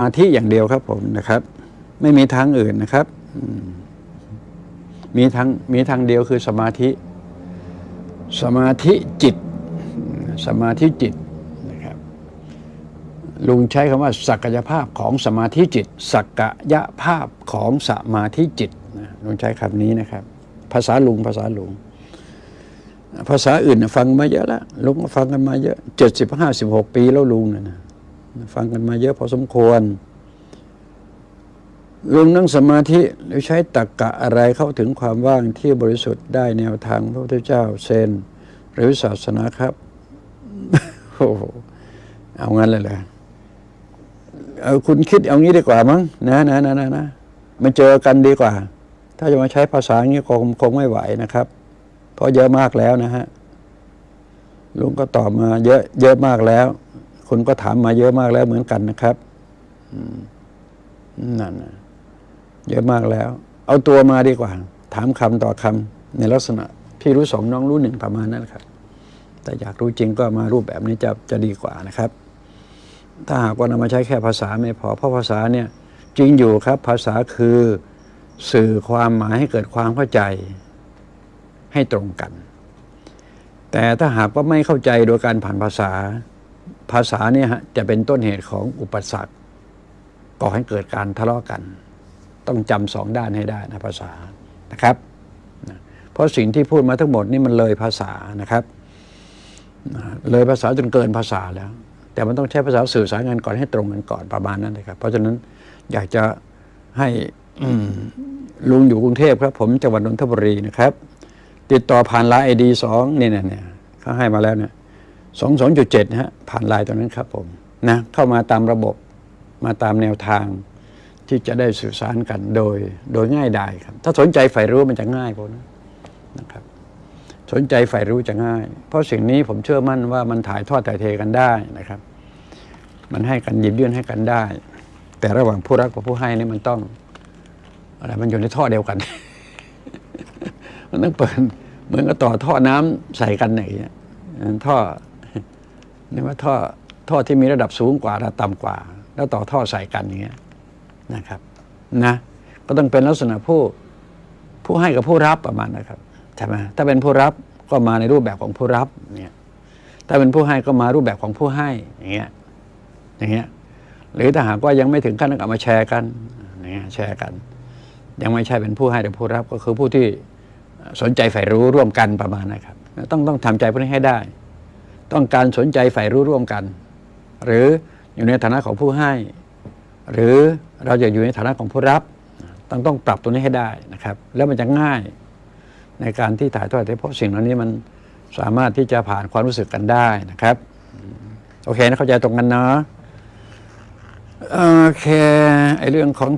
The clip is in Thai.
มาธิอย่างเดียวครับผมนะครับ ไม่มีทางอื่นนะครับ มีทางมีทางเดียวคือสมาธิ สมาธิจิต สมาธิจิตนะครับลุงใช้คำว่า ศักยภาพของสมาธิจิต ศักยภาพของสมาธิจิตนะลุงใช้คำนี้นะครับ ภาษาลุงภาษาลุง ภาษาอื่นฟังมาเยอะแล้วลุงก็ฟังกันมาเยอะเจ็ดสิบห้าสิบหกปีแล้วลุงนะนะ ฟังกันมาเยอะพอสมควรลุงนั่งสมาธิหรือใช้ตักกะอะไรเข้าถึงความว่างที่บริสุทธิ์ได้แนวทางพระพุทธเจ้าเซน หรือศาสนาครับโอ้โหเอางั้นเลยเหรอเอาคุณคิดเอางี้ดีกว่ามั้งนะนะนะนะนะมาเจอกันดีกว่า ถ้าจะมาใช้ภาษาอย่างนี้คงคงไม่ไหวนะครับ เพราะเยอะมากแล้วนะฮะลุงก็ตอบมาเยอะเยอะมากแล้ว คุณก็ถามมาเยอะมากแล้วเหมือนกันนะครับนั่นนะเยอะมากแล้ว เอาตัวมาดีกว่า ถามคำต่อคำในลักษณะพี่รู้สองน้องรู้หนึ่งประมาณนั้นครับ แต่อยากรู้จริงก็มารูปแบบนี้จะจะดีกว่านะครับ ถ้าหากว่านำมาใช้แค่ภาษาไม่พอ เพราะภาษาเนี่ยจริงอยู่ครับ ภาษาคือสื่อความหมายให้เกิดความเข้าใจให้ตรงกัน แต่ถ้าหากว่าไม่เข้าใจโดยการผ่านภาษา ภาษาเนี่ยฮะจะเป็นต้นเหตุของอุปสรรคก่อให้เกิดการทะเลาะกัน ต้องจำสองด้านให้ได้นะภาษานะครับนะเพราะสิ่งที่พูดมาทั้งหมดนี่มันเลยภาษานะครับนะเลยภาษาจนเกินภาษาแล้ว แต่มันต้องใช้ภาษาสื่อสารกันก่อนให้ตรงกันก่อนประมาณนั้นเลยครับ เพราะฉะนั้นอยากจะให้อืมลุงอยู่กรุงเทพครับ ผมจังหวัดนนทบุรีนะครับ ติดต่อผ่านไลน์ไอดีสองเนี่ยเนี่ยเนี่ยเขาให้มาแล้วเนี่ย สองสองจุดเจ็ดฮะผ่านไลน์ตรงนั้นครับผมนะเข้ามาตามระบบมาตามแนวทางที่จะได้สื่อสารกันโดยโดยง่ายดายครับ ถ้าสนใจใฝ่รู้มันจะง่ายพอนะนะครับ สนใจใฝ่รู้จะง่าย เพราะสิ่งนี้ผมเชื่อมั่นว่ามันถ่ายทอดถ่ายเทกันได้นะครับ มันให้กันหยิบยื่นให้กันได้ แต่ระหว่างผู้รักกับผู้ให้นี่มันต้องอะไรมันอยู่ในท่อเดียวกัน มันต้องเปิดเหมือนกับต่อท่อน้ำใส่กันอย่างเงี้ยท่อ นี่ว่าท่อท่อที่มีระดับสูงกว่าระดับต่ำกว่า แล้วต่อท่อใส่กันอย่างเงี้ยนะครับนะก็ต้องเป็นลักษณะผู้ผู้ให้กับผู้รับประมาณนะครับใช่ไหมถ้าเป็นผู้รับก็มาในรูปแบบของผู้รับเนี่ยถ้าเป็นผู้ให้ก็มารูปแบบของผู้ให้อย่างเงี้ยอย่างเงี้ยหรือถ้าหากว่ายังไม่ถึงขั้นต้องเอามาแชร์กันอย่างเงี้ยแชร์กัน ยังไม่ใช่เป็นผู้ให้หรือผู้รับก็คือผู้ที่สนใจใฝ่รู้ร่วมกันประมาณนะครับ ต้องต้องทำใจพวกนี้ให้ได้ ต้องการสนใจใฝ่รู้ร่วมกัน หรืออยู่ในฐานะของผู้ให้ หรือเราจะอยู่ในฐานะของผู้รับ ต้องต้องปรับตัวนี้ให้ได้นะครับ แล้วมันจะง่ายในการที่ถ่ายทอดเพราะสิ่งเหล่านี้มันสามารถที่จะผ่านความรู้สึกกันได้นะครับ โอเคนะเข้าใจตรงกันเนาะโอเคไอเรื่องของ